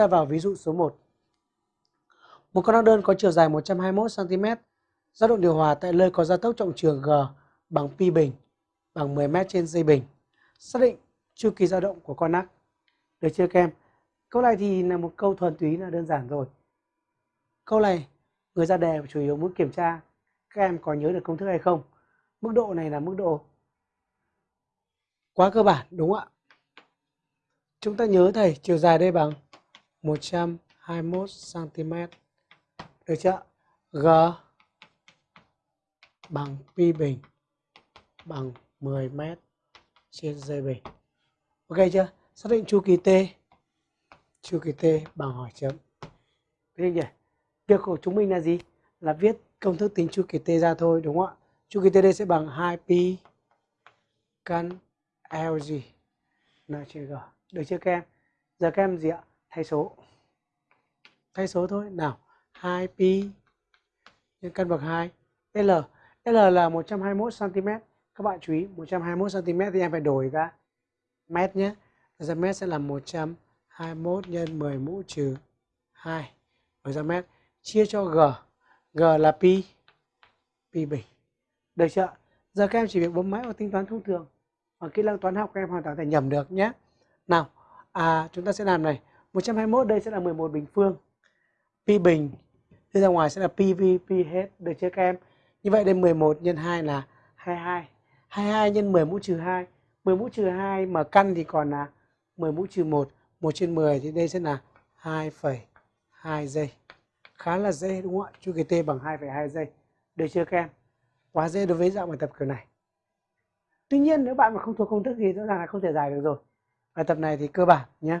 ta vào ví dụ số 1. Một con ốc đơn có chiều dài 121 cm, dao động điều hòa tại nơi có gia tốc trọng trường G bằng pi bình bằng 10 m trên giây bình. Xác định chu kỳ dao động của con ác. Được chưa các em? Câu này thì là một câu thuần túy là đơn giản rồi. Câu này người ra đề chủ yếu muốn kiểm tra các em có nhớ được công thức hay không. Mức độ này là mức độ quá cơ bản đúng không ạ? Chúng ta nhớ thầy chiều dài đây bằng 121 cm. Được chưa? G bằng pi bình bằng 10 m trên dây bình. Ok chưa? Xác định chu kỳ T. Chu kỳ T bằng hỏi chấm. Thế nhỉ? Việc của chúng mình là gì? Là viết công thức tính chu kỳ T ra thôi, đúng không ạ? Chu kỳ T đây sẽ bằng 2 pi căn L gì? N trên G. Được chưa các em? Giờ các em gì ạ? Thay số. Thay số thôi. Nào, 2 pi nhân căn bậc 2 L. L là 121 cm. Các bạn chú ý 121 cm thì em phải đổi ra mét nhé. Ra mét sẽ là 121 nhân 10 mũ trừ 2 đổi ra mét chia cho G. G là pi pi bình. Được chưa? Giờ các em chỉ việc bấm máy vào tính toán thông thường. và kỹ năng toán học các em hoàn toàn thể nhầm được nhé. Nào, à chúng ta sẽ làm này. 121 đây sẽ là 11 bình phương. Pi bình đi ra ngoài sẽ là pi vi pi hết. Được chưa các em? Như vậy đây 11 nhân 2 là 22. 22 nhân 10 mũ trừ 2. 10 mũ trừ 2 mà căn thì còn là 10 mũ trừ 1. 1 trên 10 thì đây sẽ là 2,2 giây. Khá là dễ đúng không ạ? Chu kỳ T bằng 2,2 giây. Được chưa các em? Quá dễ đối với dạng bài tập kiểu này. Tuy nhiên nếu bạn mà không thuộc công thức thì rõ ràng là không thể giải được rồi. Bài tập này thì cơ bản nhé.